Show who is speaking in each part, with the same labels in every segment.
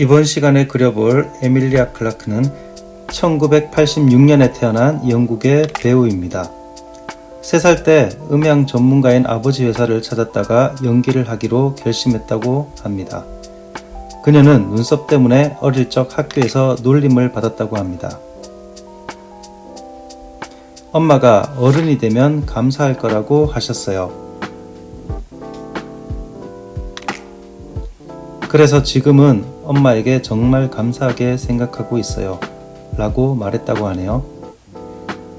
Speaker 1: 이번 시간에 그려볼 에밀리아 클라크는 1986년에 태어난 영국의 배우입니다. 3살 때 음향 전문가인 아버지 회사를 찾았다가 연기를 하기로 결심했다고 합니다. 그녀는 눈썹 때문에 어릴 적 학교에서 놀림을 받았다고 합니다. 엄마가 어른이 되면 감사할 거라고 하셨어요. 그래서 지금은 엄마에게 정말 감사하게 생각하고 있어요. 라고 말했다고 하네요.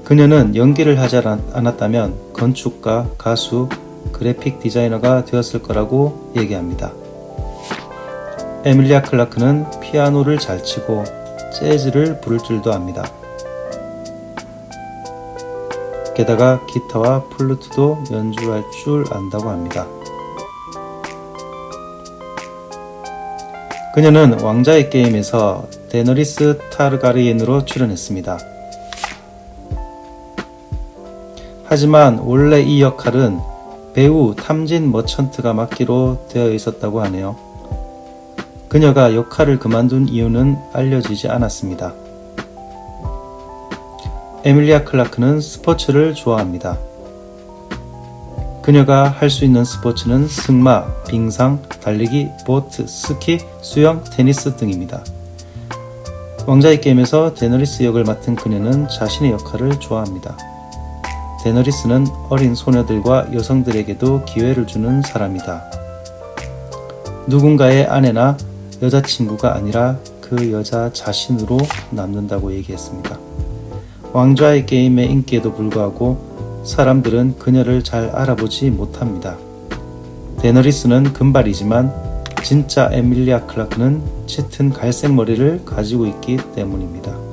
Speaker 1: 그녀는 연기를 하지 않았다면 건축가, 가수, 그래픽 디자이너가 되었을 거라고 얘기합니다. 에밀리아 클라크는 피아노를 잘 치고 재즈를 부를 줄도 압니다. 게다가 기타와 플루트도 연주할 줄 안다고 합니다. 그녀는 왕좌의 게임에서 데너리스 타르가리엔으로 출연했습니다. 하지만 원래 이 역할은 배우 탐신 머천트가 맡기로 되어 있었다고 하네요. 그녀가 역할을 그만둔 이유는 알려지지 않았습니다. 에밀리아 클라크는 스포츠를 좋아합니다. 그녀가 할 수 있는 스포츠는 승마, 빙상, 달리기, 보트, 스키, 수영, 테니스 등입니다. 왕좌의 게임에서 데너리스 역을 맡은 그녀는 자신의 역할을 좋아합니다. 데너리스는 어린 소녀들과 여성들에게도 기회를 주는 사람이다. 누군가의 아내나 여자친구가 아니라 그 여자 자신으로 남는다고 얘기했습니다. 왕좌의 게임의 인기에도 불구하고 사람들은 그녀를 잘 알아보지 못합니다. 데너리스는 금발이지만 진짜 에밀리아 클라크는 짙은 갈색 머리를 가지고 있기 때문입니다.